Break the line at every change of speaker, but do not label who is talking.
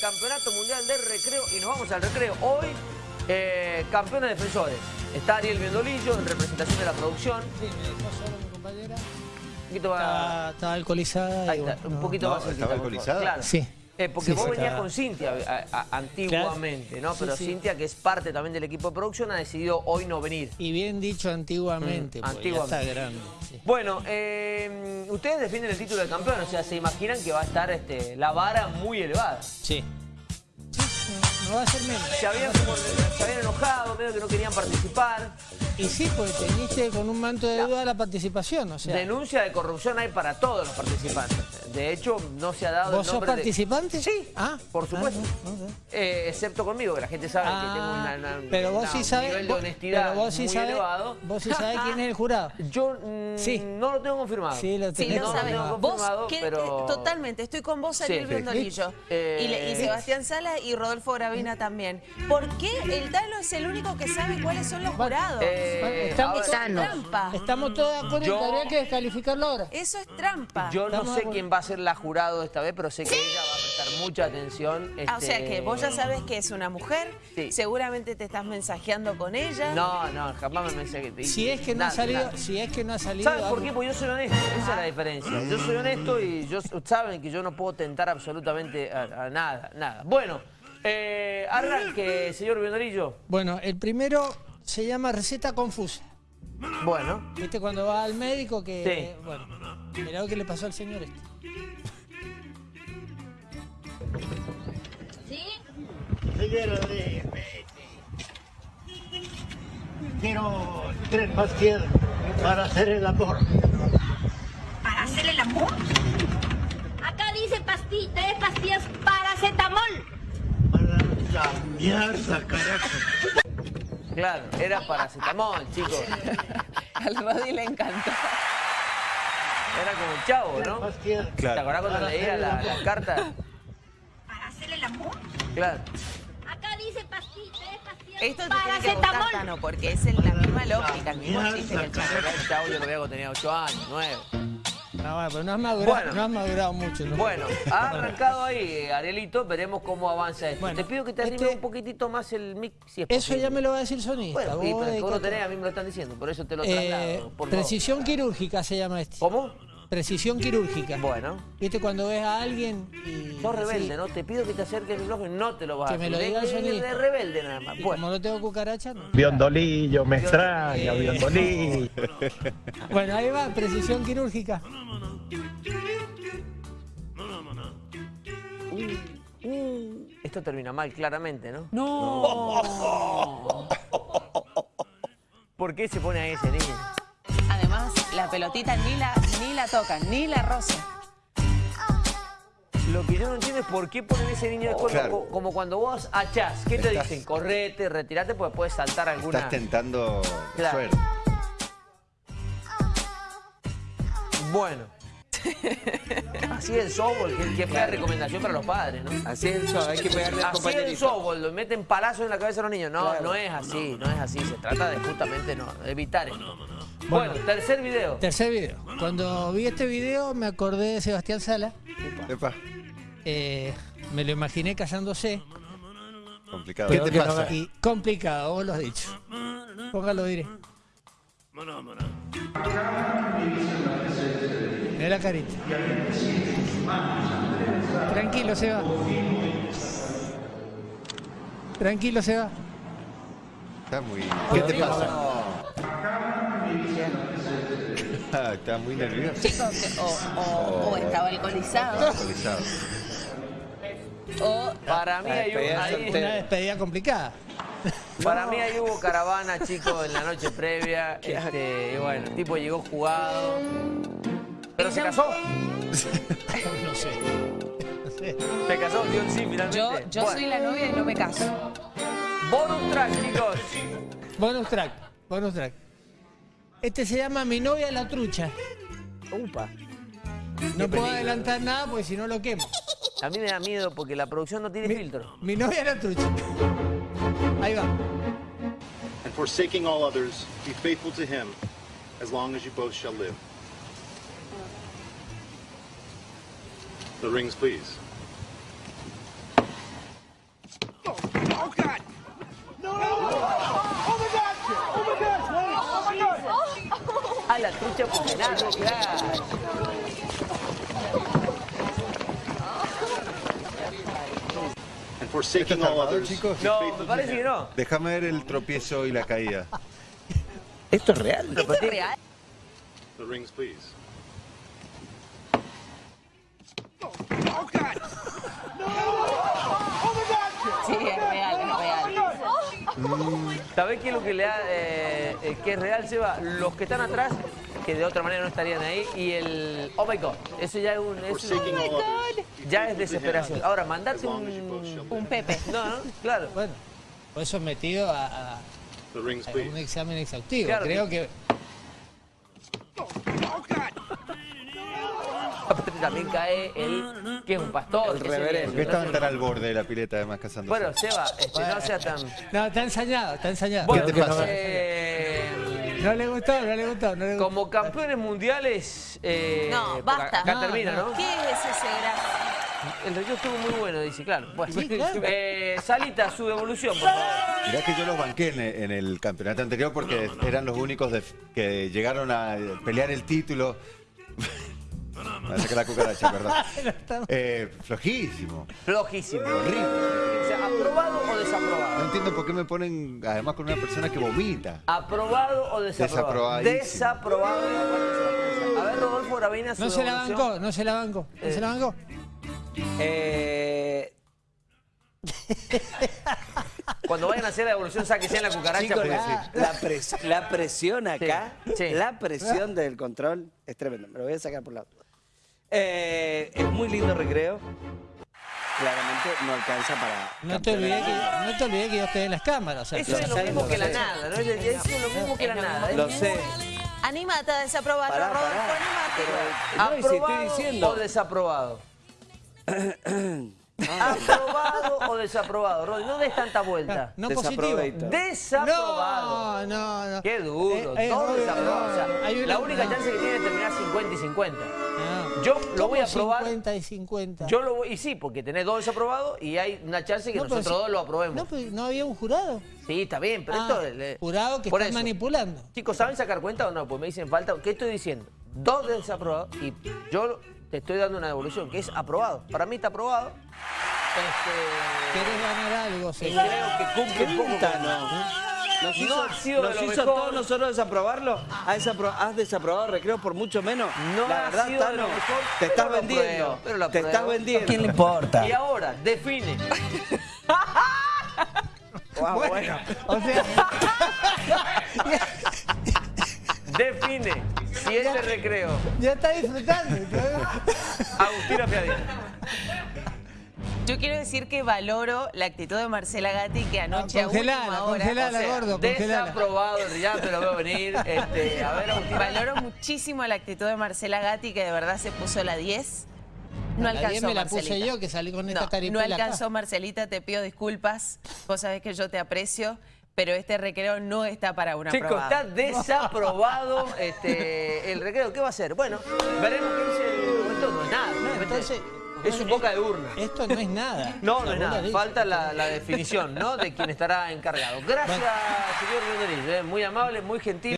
Campeonato Mundial de Recreo y nos vamos al recreo. Hoy, eh, campeones defensores. Está Ariel Biondolillo en representación de la producción.
Sí, me dejó solo mi compañera.
Un poquito más...
Estaba alcoholizada.
Ahí
y
está,
bueno,
un poquito
No,
más
¿estaba alcoholizada?
Claro.
Sí.
Eh, porque
Sí,
vos venías con Cintia a- a- antiguamente, ¿no?
Sí,
Pero
sí.
Cintia, que es parte también del equipo de producción, ha decidido hoy no venir.
Y bien dicho antiguamente,
Mm,
porque
antiguamente.
ya está grande. sí.
Bueno, eh, ustedes defienden el título de campeón, o sea, se imaginan que va a estar este, la vara muy elevada.
Sí. No, va a ser menos.
Se habían, como- se habían enojado, medio que no querían participar.
Y sí, porque teniste con un manto de duda la participación, o sea.
Denuncia de corrupción hay para todos los participantes. De hecho, no se ha dado
¿Vos
el
sos
nombre de-
participante?
Sí,
Ah,
por supuesto.
ah, no, no sé.
Eh, excepto conmigo, que la gente sabe que
Ah,
tengo una, una-
pero vos
una-
sí
un
sabés,
nivel de
vos-
honestidad
pero vos sí
muy
sabés,
elevado.
vos sí sabés quién es el jurado.
Yo mm,
Sí.
no lo tengo confirmado.
Sí, lo
Sí, lo
no,
sabe.
no tengo
Vos,
confirmado,
que-
pero-
que- totalmente, estoy con vos, Ariel
Sí. Eh,
y Sebastián Sala y Rodolfo Gravina también. ¿Por qué el Tano es el único que sabe cuáles son los jurados?
Eh,
estamos,
es trampa.
estamos todos de acuerdo en
Yo-
que habría que descalificarlo ahora.
Eso es trampa.
Yo no sé quién va a ser la jurado esta vez, pero sé que ella va a prestar mucha atención.
Ah, o sea
este,
que vos ya sabes que es una mujer,
Sí.
seguramente te estás mensajeando con ella.
No, no, jamás me que...
Si es que no
nada,
ha salido,
nada.
si es que no ha salido.
¿Sabes por qué? Porque yo soy honesto, esa es la diferencia. Yo soy honesto y yo, saben que yo no puedo tentar absolutamente a, a nada, nada. Bueno, eh, arranque, señor Bionarillo.
Bueno, el primero se llama receta confusa.
Bueno,
¿Viste cuando va al médico que.
Sí.
Bueno, mirá lo que le pasó al señor este.
Señora de Quiero tres pastillas para hacer el amor.
¿Para hacer el amor? Acá dice pasti tres pastillas paracetamol.
Para la mierda, carajo.
claro, era paracetamol, chicos.
Al Rodi le encantó.
Era como el chavo, ¿no?
Pastillas.
¿Te acordás cuando
Para
leía la,
amor.
la carta?
¿Para hacer el amor?
Claro.
Acá dice pasti tres pastillas
Esto te tiene que gustar,
paracetamol.
Tano, porque es en la misma lógica, el mismo chiste que el chavo.
Era el chavo, yo lo veía cuando tenía 8 años, 9.
No, bueno, pero no has madurado,
Bueno.
no has madurado mucho. ¿no?
Bueno, ha arrancado ahí, Arielito, veremos cómo avanza esto.
Bueno,
Te pido que te arrimes
este-
un poquitito más el mic, si es
Eso
posible.
ya me lo va a decir sonista.
Bueno, sí, pero vos lo tenés, a mí me lo están diciendo, por eso te lo
Eh,
traslado. por favor.
precisión quirúrgica se llama este.
¿Cómo?
Precisión quirúrgica.
Bueno.
¿Viste cuando ves a alguien y.
Sos rebelde,
sí,
¿no? Te pido que te acerques el micrófono y no te lo vas a
Que me lo
De-
diga el sonista.
rebelde nada más.
y
Bueno,
como no tengo cucaracha, no.
Biondolillo, me extraña,
Eh.
Biondolillo.
Bueno, ahí va, precisión quirúrgica.
esto termina mal, claramente, ¿no?
No.
¿Por qué se pone ahí ese niño?
La pelotita ni la, ni la tocan, ni la rosa.
Lo que yo no entiendo es por qué ponen ese niño de cuerpo
Claro.
co- como cuando vos achás. ¿Qué te
Estás-
dicen? Correte, retirate, porque puedes saltar alguna...
Estás tentando
Claro.
suerte.
Bueno. Así es el softball, que, que fue la recomendación para los padres, ¿no?
Así es el show, hay que pegarle al
Así es el softball, lo meten palazos en la cabeza a los niños. No,
Claro.
no es así, no es así. Se trata de justamente no, de evitar esto. Bueno, tercer video.
Tercer video. Cuando vi este video me acordé de Sebastián Sala.
Epa,
Eh, me lo imaginé casándose.
complicado. ¿Qué te
no-
pasa?
y complicado, vos lo has dicho. Póngalo, diré. Mira la carita. Tranquilo, Seba. Tranquilo, Seba.
Está muy... ¿Qué te pasa? Ah, está muy nervioso.
Chicos, o, o- o estaba alcoholizado,
Alcoholizado.
o
Para mí, hay,
soltera.
Una despedida complicada.
para mí ahí hubo caravana, chicos, en la noche previa. Este, y bueno, el tipo llegó jugado. Pero se casó.
No sé. No sé.
Se casó, dio el sí finalmente.
yo, yo
Bueno,
soy la novia y no me caso.
Bonus track, chicos.
Bonus track. Bonus track. Este se llama Mi novia la trucha.
Upa.
No puedo
peligro.
adelantar nada porque si no lo quemo.
A mí me da miedo porque la producción no tiene
Mi,
filtro.
mi novia la trucha. Ahí va.
and forsaking all others, be faithful to him as long as you both shall live. The rings, please. And forsaking
¿Esto está
all others,
chicos?
No, me parece que no.
Déjame ver el tropiezo y la caída.
¿Esto es real?
¿Esto es real?
The rings, please.
Sí, es real, es real.
¿Sabés qué es lo que le da, eh, eh, que es real, Seba? Los que están atrás, que de otra manera no estarían ahí, y el oh my god, eso ya es un, es ya es desesperación. Ahora,
both
un,
Un. Pepe.
no, no, claro.
Bueno, fue sometido a, a- un examen exhaustivo.
Claro.
Creo que
Aparte también cae el que es un pastor.
El reverendo.
¿Por qué
no
estaban tan al borde de la pileta además casándose?
Bueno, Seba, este, no sea tan.
No, está ensañado, está ensañado.
Bueno,
te pasa?
eh,
No le gustó, no le gustó, no le gustó.
como campeones mundiales. eh,
No, basta.
Acá
No,
termina,
no.
¿Qué es ese gran?
El recreo estuvo muy bueno, dice, claro. Bueno,
Sí, claro.
eh, Salita, su devolución, por favor.
Mirá que yo los banqué en, en el campeonato anterior porque eran los únicos de- que llegaron a pelear el título. A sacar la cucaracha, perdón. Eh, flojísimo,
Flojísimo.
horrible.
O sea, ¿aprobado o
No
desaprobado?
entiendo por qué me ponen además con una persona que vomita.
¿Aprobado o desaprobado? Desaprobado. la. A ver, Rodolfo Gravina, su
No se la bancó, no se la bancó. ¿No se la bancó?
Eh,
Cuando vayan a hacer la devolución, sáquense en la cucaracha.
la, la pres- la presión acá,
Sí, sí.
la presión del control es tremenda. Me lo voy a sacar por lado. Eh, es muy lindo recreo. Claramente no alcanza para.
No te olvides que, no te olvides que yo estoy en las cámaras. O sea,
Eso es lo mismo
lo
que la nada, ¿no? Eso es lo mismo que la nada.
Lo sé.
Anímate a desaprobarlo,
Pará,
Rodolfo,
pará.
anímate.
No, y si estoy
¿Aprobado
diciendo.
o desaprobado? ¿Aprobado o desaprobado? Rodri, no des tanta vuelta.
no positivo.
Desaprobado.
No, no, no.
Qué duro,
Eh, eh,
todo desaprobado. O sea, la única
no.
chance que tiene es terminar 50 y 50. Yo lo voy a
¿Cómo
probar.
50 y 50.
Yo lo voy, y sí, porque tenés dos desaprobados y hay una chance que
No,
nosotros
si-
dos lo aprobemos.
No, pero no había un jurado.
Sí, está bien, pero
Ah,
esto... eh,
jurado que
por
está
eso.
manipulando.
Chicos, ¿saben sacar cuenta o no? Pues me dicen falta. ¿Qué estoy diciendo? Dos desaprobados y yo te estoy dando una devolución que es aprobado. Para mí está aprobado. Este,
¿Querés ganar algo?
y
Sí.
creo que cumple un poco
no. Nos
No
hizo,
ha sido de
nos
lo
hizo
mejor.
todos nosotros desaprobarlo. ¿Has, desapro- has desaprobado recreo por mucho menos?
No
la
ha
verdad,
sido de lo
Tano,
mejor,
te
pero
estás
lo
vendiendo.
apruebo, pero lo
te estás vendiendo.
¿Quién le importa?
Y ahora, define.
Ah, bueno.
O sea,
Define si ese recreo.
ya está disfrutando.
Agustina Fiadina.
Yo quiero decir que valoro la actitud de Marcela Gatti que anoche a
Congelala,
última hora...
congelala, gordo, congelala.
Desaprobado, ya te lo veo venir. Este, a ver.
Valoro muchísimo la actitud de Marcela Gatti que de verdad se puso la 10. No
La
alcanzó
10 me la puse
Marcelita.
yo, que salí con esta
no, no
caripela acá.
alcanzó Marcelita, te pido disculpas. Vos sabés que yo te aprecio, pero este recreo no está para una
Chicos,
aprobada.
está desaprobado este, el recreo. ¿Qué va a hacer? Bueno, veremos qué dice el... Esto no es nada.
No, entonces,
es un boca de urna.
Esto no es nada.
No, no es nada. Falta la, la definición, ¿no? De quién estará encargado. Gracias, señor Rodríguez. ¿eh? Muy amable, muy gentil.